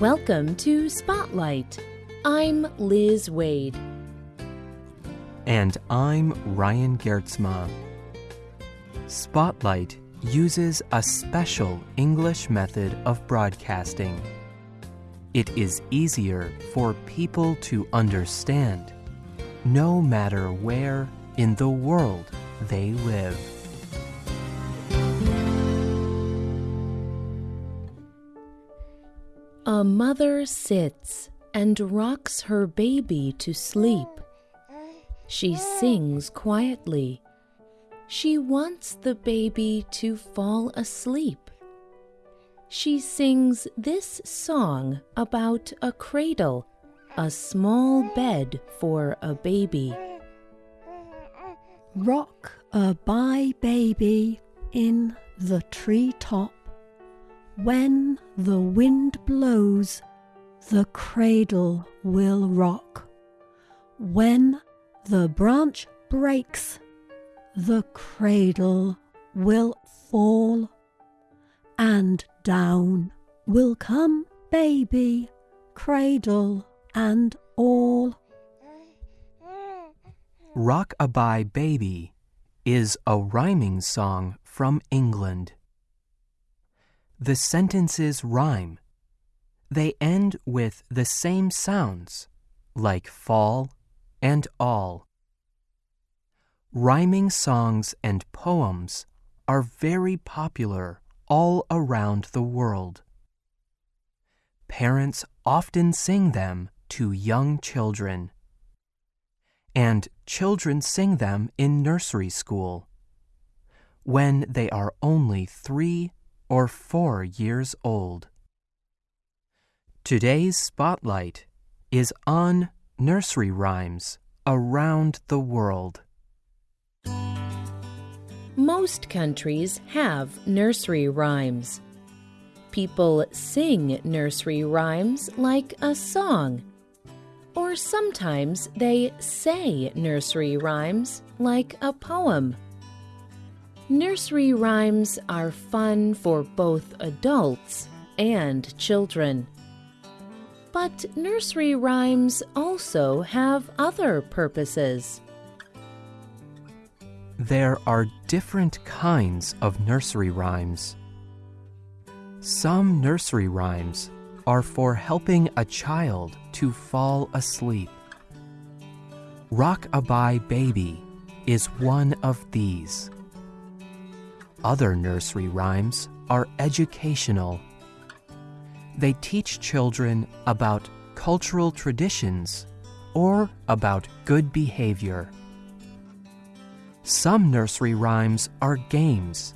Welcome to Spotlight. I'm Liz Waid. And I'm Ryan Geertsma. Spotlight uses a special English method of broadcasting. It is easier for people to understand, no matter where in the world they live. A mother sits and rocks her baby to sleep. She sings quietly. She wants the baby to fall asleep. She sings this song about a cradle, a small bed for a baby. Rock a bye baby in the tree top. When the wind blows, the cradle will rock. When the branch breaks, the cradle will fall, and down will come baby, cradle and all. Rock-a-bye Baby is a rhyming song from England. The sentences rhyme. They end with the same sounds, like fall and all. Rhyming songs and poems are very popular all around the world. Parents often sing them to young children. And children sing them in nursery school when they are only three or four years old. Today's spotlight is on nursery rhymes around the world. Most countries have nursery rhymes. People sing nursery rhymes like a song. Or sometimes they say nursery rhymes like a poem. Nursery rhymes are fun for both adults and children. But nursery rhymes also have other purposes. There are different kinds of nursery rhymes. Some nursery rhymes are for helping a child to fall asleep. Rock-a-bye Baby is one of these. Other nursery rhymes are educational. They teach children about cultural traditions or about good behavior. Some nursery rhymes are games.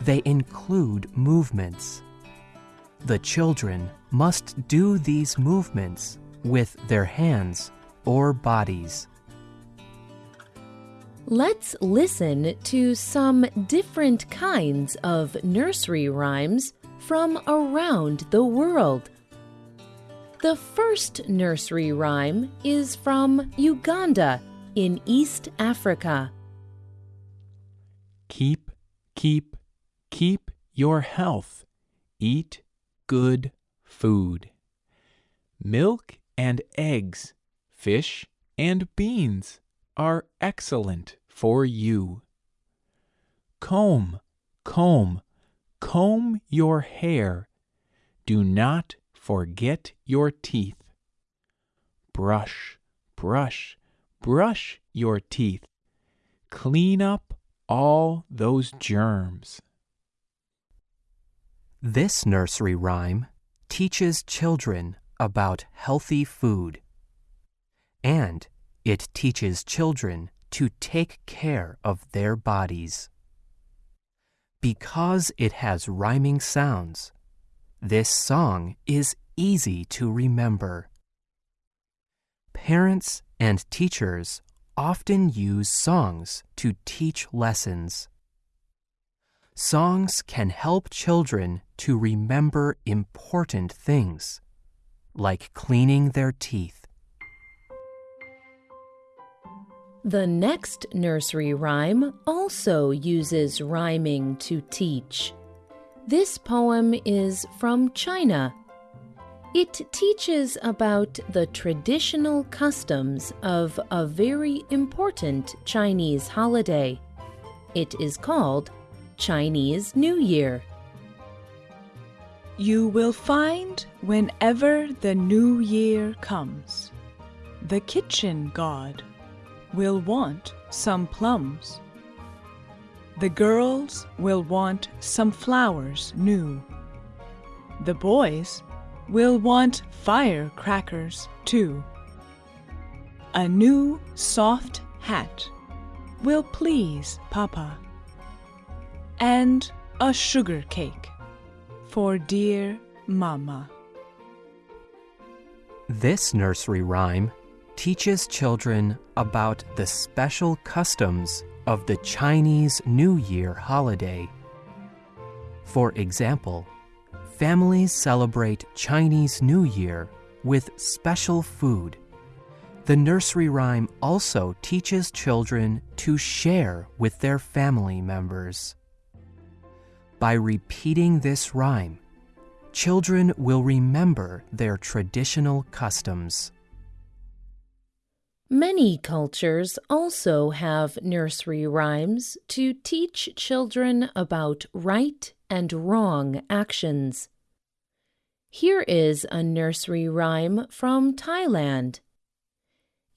They include movements. The children must do these movements with their hands or bodies. Let's listen to some different kinds of nursery rhymes from around the world. The first nursery rhyme is from Uganda in East Africa. Keep, keep, keep your health. Eat good food. Milk and eggs, fish and beans are excellent for you. Comb, comb, comb your hair. Do not forget your teeth. Brush, brush, brush your teeth. Clean up all those germs. This nursery rhyme teaches children about healthy food. And it teaches children to take care of their bodies. Because it has rhyming sounds, this song is easy to remember. Parents and teachers often use songs to teach lessons. Songs can help children to remember important things, like cleaning their teeth. The next nursery rhyme also uses rhyming to teach. This poem is from China. It teaches about the traditional customs of a very important Chinese holiday. It is called Chinese New Year. You will find whenever the new year comes, the kitchen god will want some plums. The girls will want some flowers new. The boys will want firecrackers too. A new soft hat will please Papa. And a sugar cake for dear Mama. This nursery rhyme teaches children about the special customs of the Chinese New Year holiday. For example, families celebrate Chinese New Year with special food. The nursery rhyme also teaches children to share with their family members. By repeating this rhyme, children will remember their traditional customs. Many cultures also have nursery rhymes to teach children about right and wrong actions. Here is a nursery rhyme from Thailand.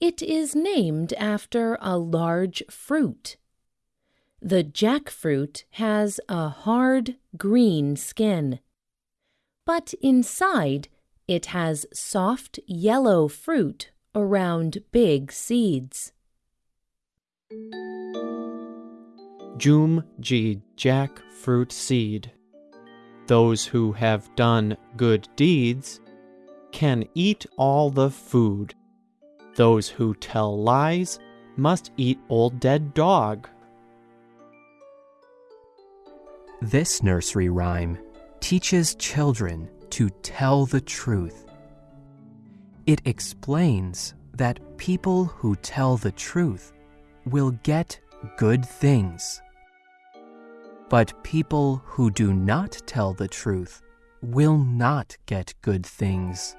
It is named after a large fruit. The jackfruit has a hard green skin, but inside it has soft yellow fruit around big seeds. Jum Ji jackfruit seed. Those who have done good deeds can eat all the food. Those who tell lies must eat old dead dog. This nursery rhyme teaches children to tell the truth. It explains that people who tell the truth will get good things. But people who do not tell the truth will not get good things.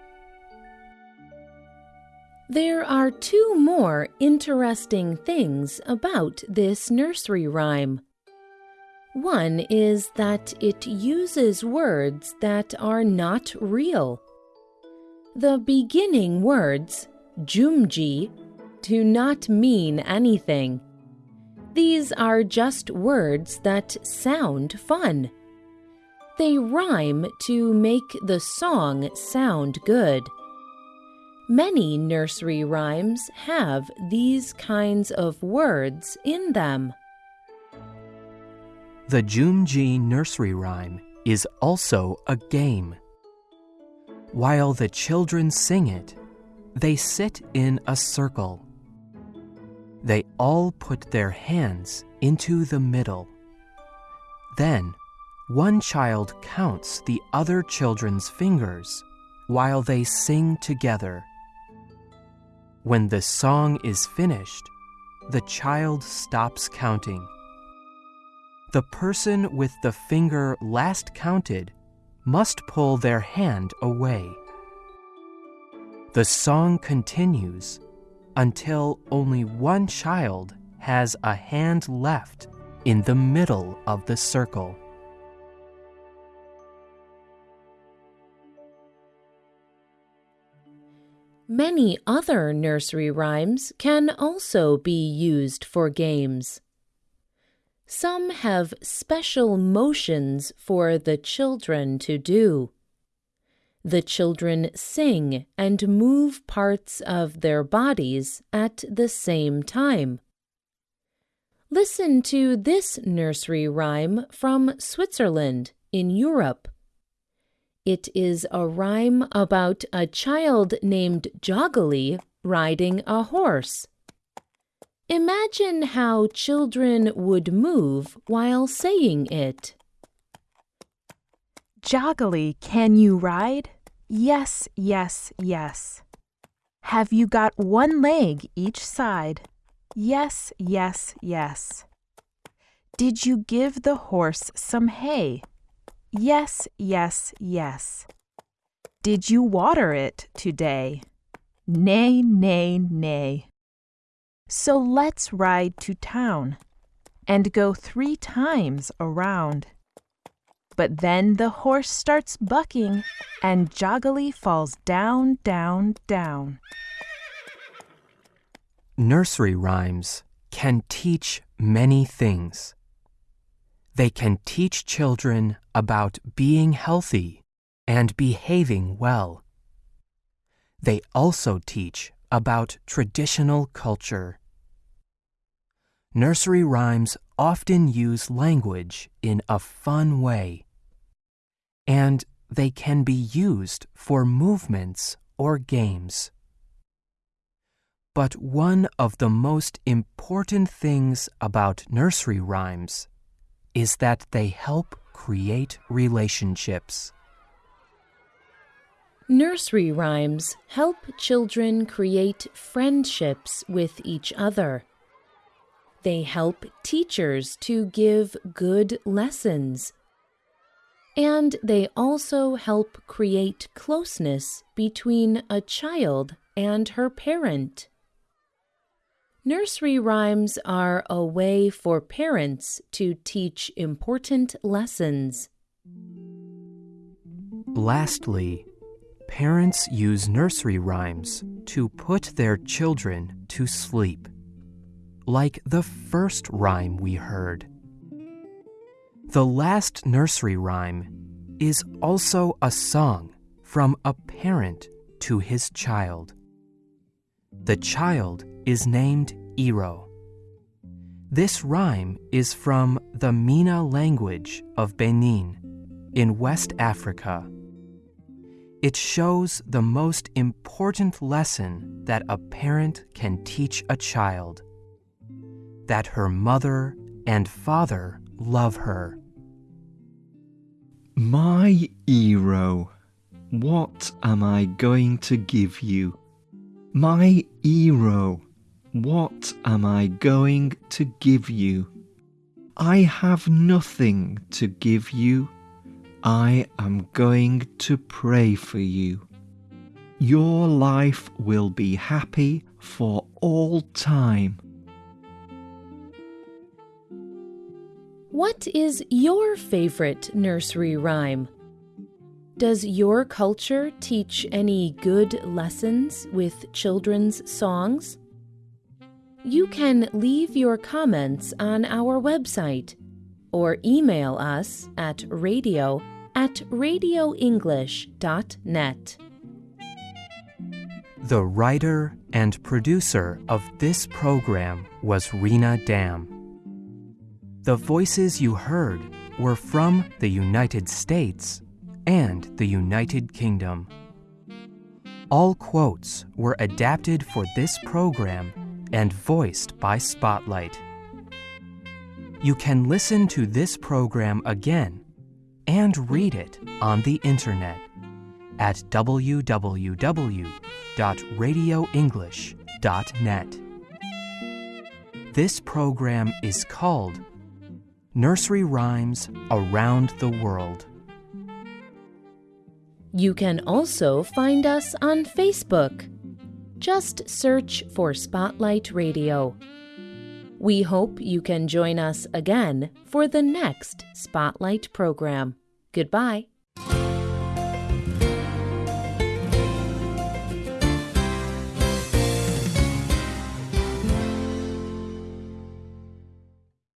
There are two more interesting things about this nursery rhyme. One is that it uses words that are not real. The beginning words, jumji, do not mean anything. These are just words that sound fun. They rhyme to make the song sound good. Many nursery rhymes have these kinds of words in them. The Jumji nursery rhyme is also a game. While the children sing it, they sit in a circle. They all put their hands into the middle. Then, one child counts the other children's fingers while they sing together. When the song is finished, the child stops counting. The person with the finger last counted must pull their hand away. The song continues until only one child has a hand left in the middle of the circle. Many other nursery rhymes can also be used for games. Some have special motions for the children to do. The children sing and move parts of their bodies at the same time. Listen to this nursery rhyme from Switzerland in Europe. It is a rhyme about a child named Joggly riding a horse. Imagine how children would move while saying it. Joggly, can you ride? Yes, yes, yes. Have you got one leg each side? Yes, yes, yes. Did you give the horse some hay? Yes, yes, yes. Did you water it today? Nay, nay, nay. So let's ride to town and go three times around. But then the horse starts bucking and Joggly falls down, down, down. Nursery rhymes can teach many things. They can teach children about being healthy and behaving well. They also teach about traditional culture. Nursery rhymes often use language in a fun way, and they can be used for movements or games. But one of the most important things about nursery rhymes is that they help create relationships. Nursery rhymes help children create friendships with each other. They help teachers to give good lessons. And they also help create closeness between a child and her parent. Nursery rhymes are a way for parents to teach important lessons. Lastly, parents use nursery rhymes to put their children to sleep, like the first rhyme we heard. The last nursery rhyme is also a song from a parent to his child. The child is named Iro. This rhyme is from the Mina language of Benin in West Africa. It shows the most important lesson that a parent can teach a child that her mother and father love her. My hero, what am I going to give you? My hero, what am I going to give you? I have nothing to give you. I am going to pray for you. Your life will be happy for all time. What is your favorite nursery rhyme? Does your culture teach any good lessons with children's songs? You can leave your comments on our website or email us at radio at radioenglish.net. The writer and producer of this program was Rena Dam. The voices you heard were from the United States and the United Kingdom. All quotes were adapted for this program and voiced by Spotlight. You can listen to this program again and read it on the internet at www.radioenglish.net. This program is called Nursery Rhymes Around the World. You can also find us on Facebook. Just search for Spotlight Radio. We hope you can join us again for the next Spotlight program. Goodbye.